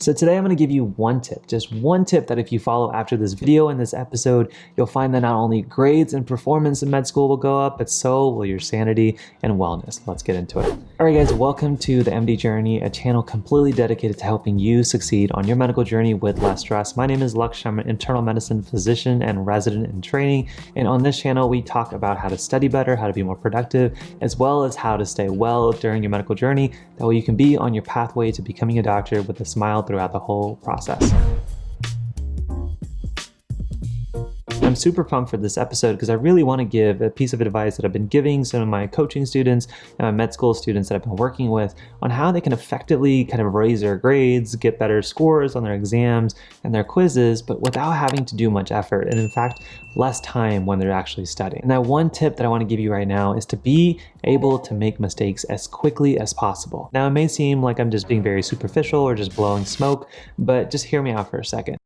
So today I'm going to give you one tip, just one tip that if you follow after this video and this episode, you'll find that not only grades and performance in med school will go up, but so will your sanity and wellness. Let's get into it. All right guys, welcome to the MD Journey, a channel completely dedicated to helping you succeed on your medical journey with less stress. My name is Lux, I'm an internal medicine physician and resident in training. And on this channel, we talk about how to study better, how to be more productive, as well as how to stay well during your medical journey. That way you can be on your pathway to becoming a doctor with a smile throughout the whole process. I'm super pumped for this episode because I really want to give a piece of advice that I've been giving some of my coaching students and my med school students that I've been working with on how they can effectively kind of raise their grades, get better scores on their exams and their quizzes, but without having to do much effort and in fact, less time when they're actually studying. And that one tip that I want to give you right now is to be able to make mistakes as quickly as possible. Now, it may seem like I'm just being very superficial or just blowing smoke, but just hear me out for a second.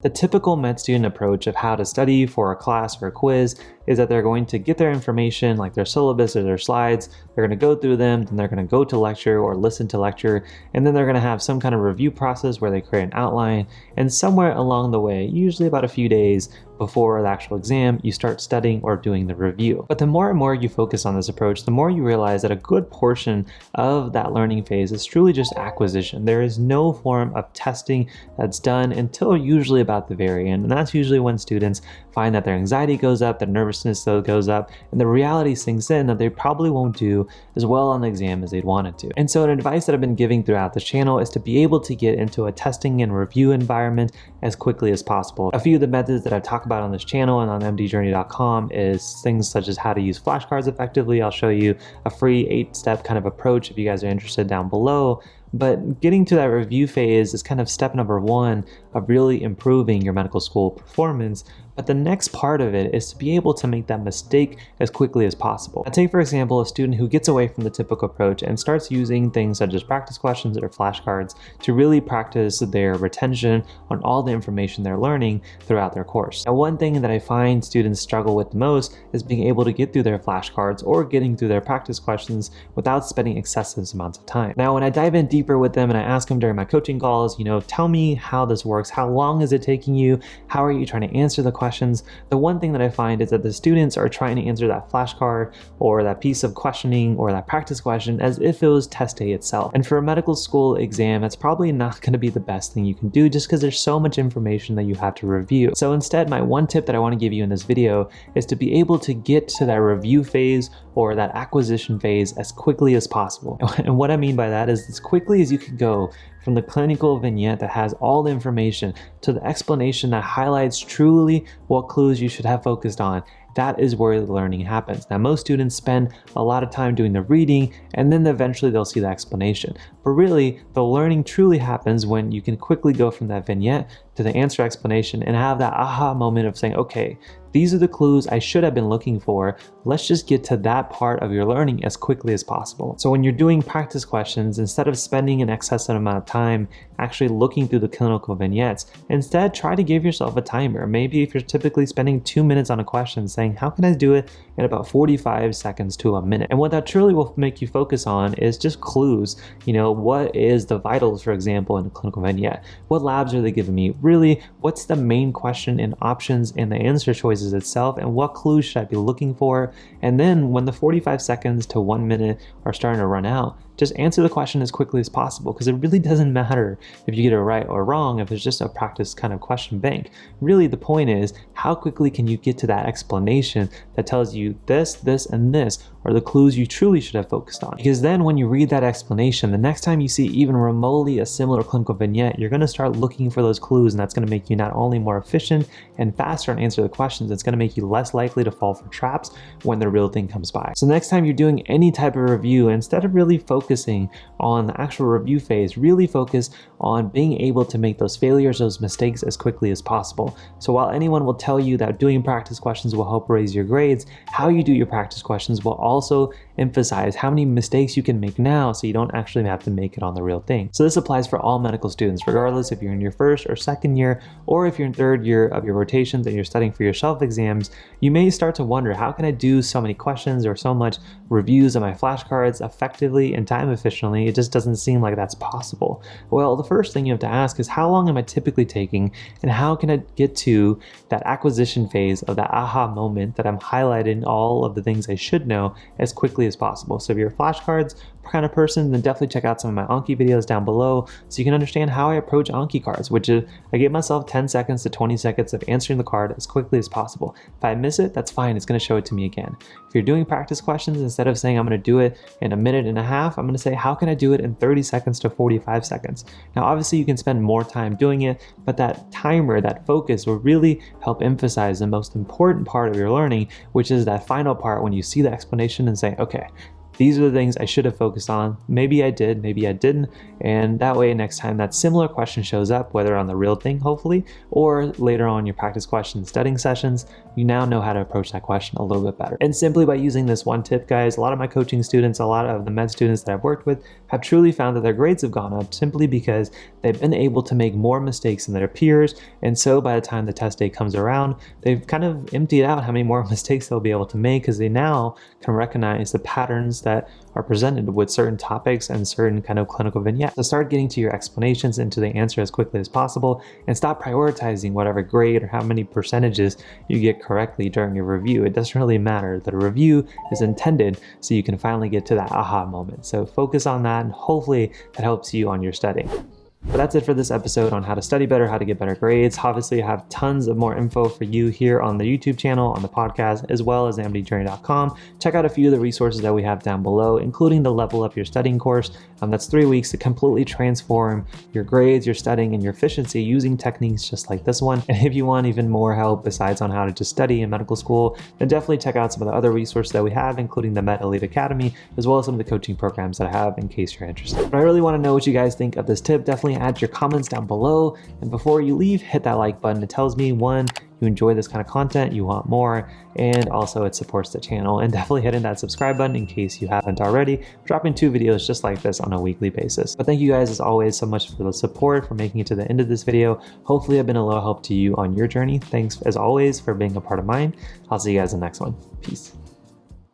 The typical med student approach of how to study for a class or a quiz is that they're going to get their information like their syllabus or their slides, they're going to go through them, then they're going to go to lecture or listen to lecture, and then they're going to have some kind of review process where they create an outline, and somewhere along the way, usually about a few days, before the actual exam, you start studying or doing the review. But the more and more you focus on this approach, the more you realize that a good portion of that learning phase is truly just acquisition. There is no form of testing that's done until usually about the very end. And that's usually when students find that their anxiety goes up, their nervousness goes up, and the reality sinks in that they probably won't do as well on the exam as they'd wanted to. And so an advice that I've been giving throughout this channel is to be able to get into a testing and review environment as quickly as possible. A few of the methods that I've talked about on this channel and on mdjourney.com is things such as how to use flashcards effectively. I'll show you a free eight step kind of approach if you guys are interested down below. But getting to that review phase is kind of step number one of really improving your medical school performance. But the next part of it is to be able to make that mistake as quickly as possible. Now take for example a student who gets away from the typical approach and starts using things such as practice questions or flashcards to really practice their retention on all the information they're learning throughout their course. Now one thing that I find students struggle with the most is being able to get through their flashcards or getting through their practice questions without spending excessive amounts of time. Now when I dive in deeper with them and I ask them during my coaching calls, you know, tell me how this works, how long is it taking you, how are you trying to answer the question questions, the one thing that I find is that the students are trying to answer that flashcard or that piece of questioning or that practice question as if it was test day itself. And for a medical school exam, that's probably not going to be the best thing you can do just because there's so much information that you have to review. So instead, my one tip that I want to give you in this video is to be able to get to that review phase or that acquisition phase as quickly as possible. And what I mean by that is as quickly as you can go from the clinical vignette that has all the information to the explanation that highlights truly what clues you should have focused on that is where the learning happens. Now, most students spend a lot of time doing the reading and then eventually they'll see the explanation. But really, the learning truly happens when you can quickly go from that vignette to the answer explanation and have that aha moment of saying, okay, these are the clues I should have been looking for. Let's just get to that part of your learning as quickly as possible. So when you're doing practice questions, instead of spending an excessive amount of time actually looking through the clinical vignettes, instead try to give yourself a timer. Maybe if you're typically spending two minutes on a question saying, how can I do it in about 45 seconds to a minute? And what that truly will make you focus on is just clues. You know, what is the vitals, for example, in a clinical vignette? What labs are they giving me? Really, what's the main question and options and the answer choices itself and what clues should I be looking for. And then when the 45 seconds to one minute are starting to run out, just answer the question as quickly as possible because it really doesn't matter if you get it right or wrong if it's just a practice kind of question bank. Really the point is how quickly can you get to that explanation that tells you this, this, and this are the clues you truly should have focused on. Because then when you read that explanation, the next time you see even remotely a similar clinical vignette, you're going to start looking for those clues and that's going to make you not only more efficient and faster and answer the questions, it's going to make you less likely to fall for traps when the real thing comes by. So next time you're doing any type of review, instead of really focusing on the actual review phase, really focus on being able to make those failures, those mistakes as quickly as possible. So while anyone will tell you that doing practice questions will help raise your grades, how you do your practice questions will also emphasize how many mistakes you can make now so you don't actually have to make it on the real thing. So this applies for all medical students, regardless if you're in your first or second year, or if you're in third year of your rotations and you're studying for your shelf exams, you may start to wonder, how can I do so many questions or so much reviews of my flashcards effectively and time efficiently, it just doesn't seem like that's possible. Well, the first thing you have to ask is how long am I typically taking and how can I get to that acquisition phase of that aha moment that I'm highlighting all of the things I should know as quickly as possible. So if you're flashcards kind of person, then definitely check out some of my Anki videos down below so you can understand how I approach Anki cards, which is I give myself 10 seconds to 20 seconds of answering the card as quickly as possible. If I miss it, that's fine. It's going to show it to me again. If you're doing practice questions, instead of saying I'm going to do it in a minute and a half, I'm going to say how can I do it in 30 seconds to 45 seconds. Now, obviously you can spend more time doing it, but that timer, that focus will really help emphasize the most important part of your learning, which is that final part when you see the explanation and say, okay, these are the things I should have focused on. Maybe I did, maybe I didn't. And that way, next time that similar question shows up, whether on the real thing, hopefully, or later on your practice question studying sessions, you now know how to approach that question a little bit better. And simply by using this one tip, guys, a lot of my coaching students, a lot of the med students that I've worked with have truly found that their grades have gone up simply because they've been able to make more mistakes than their peers. And so by the time the test day comes around, they've kind of emptied out how many more mistakes they'll be able to make because they now can recognize the patterns that are presented with certain topics and certain kind of clinical vignettes. So start getting to your explanations and to the answer as quickly as possible and stop prioritizing whatever grade or how many percentages you get correctly during your review. It doesn't really matter. The review is intended so you can finally get to that aha moment. So focus on that and hopefully that helps you on your studying. But that's it for this episode on how to study better, how to get better grades. Obviously, I have tons of more info for you here on the YouTube channel, on the podcast, as well as amdjourney.com. Check out a few of the resources that we have down below, including the Level Up Your Studying course. Um, that's three weeks to completely transform your grades, your studying, and your efficiency using techniques just like this one. And if you want even more help besides on how to just study in medical school, then definitely check out some of the other resources that we have, including the Med Elite Academy, as well as some of the coaching programs that I have in case you're interested. But I really want to know what you guys think of this tip. Definitely add your comments down below. And before you leave, hit that like button. It tells me one, you enjoy this kind of content, you want more, and also it supports the channel. And definitely hitting that subscribe button in case you haven't already. dropping two videos just like this on a weekly basis. But thank you guys as always so much for the support, for making it to the end of this video. Hopefully I've been a little help to you on your journey. Thanks as always for being a part of mine. I'll see you guys in the next one. Peace.